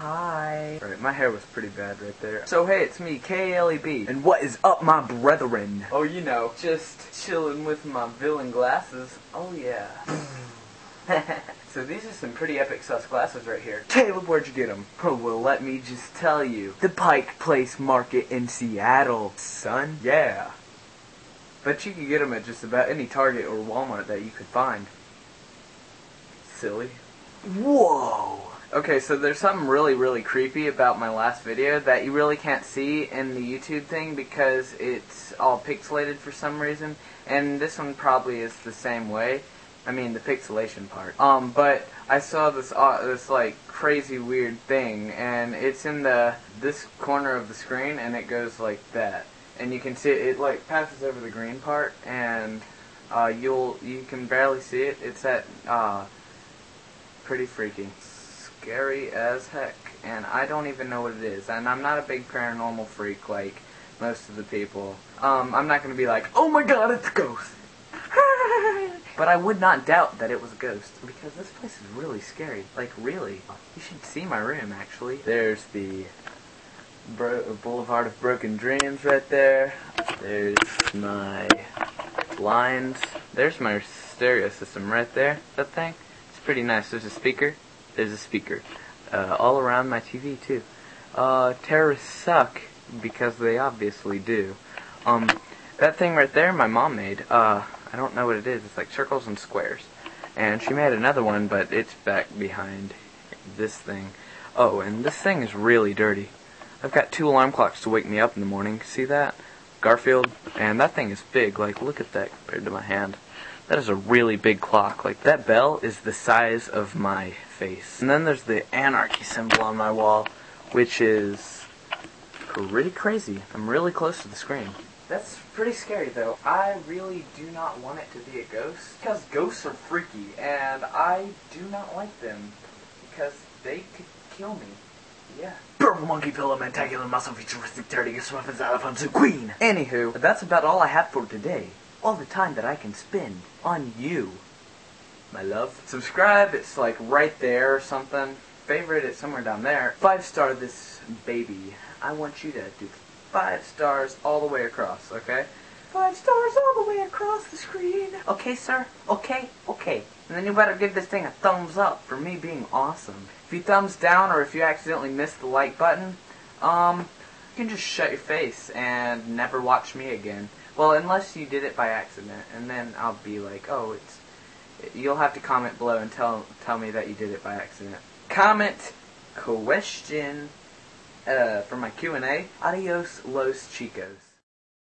Hi. Right, my hair was pretty bad right there. So hey, it's me, K-A-L-E-B. And what is up, my brethren? Oh, you know, just chilling with my villain glasses. Oh yeah. so these are some pretty epic sus glasses right here. Caleb, where'd you get them? Oh, well, let me just tell you. The Pike Place Market in Seattle, son. Yeah. But you can get them at just about any Target or Walmart that you could find. Silly. Whoa! Okay, so there's something really, really creepy about my last video that you really can't see in the YouTube thing because it's all pixelated for some reason, and this one probably is the same way. I mean, the pixelation part. Um, but I saw this, uh, this like crazy weird thing, and it's in the this corner of the screen, and it goes like that, and you can see it, it like passes over the green part, and uh, you'll you can barely see it. It's at uh, pretty freaky scary as heck, and I don't even know what it is. And I'm not a big paranormal freak like most of the people. Um, I'm not to be like, oh my god, it's a ghost. but I would not doubt that it was a ghost, because this place is really scary. Like, really. You should see my room, actually. There's the Bro Boulevard of Broken Dreams right there. There's my blinds. There's my stereo system right there. That thing. It's pretty nice. There's a speaker there's a speaker. Uh, all around my TV, too. Uh, terrorists suck, because they obviously do. Um, that thing right there, my mom made. Uh, I don't know what it is. It's like circles and squares. And she made another one, but it's back behind this thing. Oh, and this thing is really dirty. I've got two alarm clocks to wake me up in the morning. See that? Garfield. And that thing is big. Like, look at that compared to my hand. That is a really big clock. Like, that bell is the size of my face. And then there's the anarchy symbol on my wall, which is pretty crazy. I'm really close to the screen. That's pretty scary, though. I really do not want it to be a ghost, because ghosts are freaky, and I do not like them, because they could kill me. Yeah. Purple monkey pillow, mentacular muscle, futuristic dirty, weapons, elephants, and queen. Anywho, that's about all I have for today all the time that I can spend on you, my love. Subscribe, it's like right there or something. Favorite, it's somewhere down there. Five star this baby. I want you to do five stars all the way across, okay? Five stars all the way across the screen. Okay, sir? Okay? Okay. And then you better give this thing a thumbs up for me being awesome. If you thumbs down or if you accidentally miss the like button, um, you can just shut your face and never watch me again. Well, unless you did it by accident, and then I'll be like, oh, it's. You'll have to comment below and tell tell me that you did it by accident. Comment question uh, for my Q and A. Adios, los chicos.